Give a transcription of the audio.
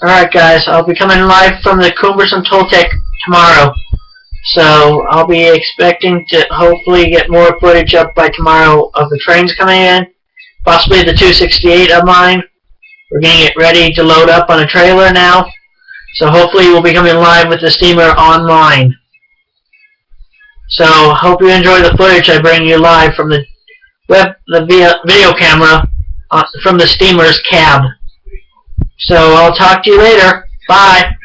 Alright guys, I'll be coming live from the Cumbres & Toltec tomorrow. So I'll be expecting to hopefully get more footage up by tomorrow of the trains coming in. Possibly the 268 of mine. We're getting it ready to load up on a trailer now. So hopefully we'll be coming live with the steamer online. So hope you enjoy the footage I bring you live from the web the video camera uh, from the steamer's cab. So I'll talk to you later. Bye.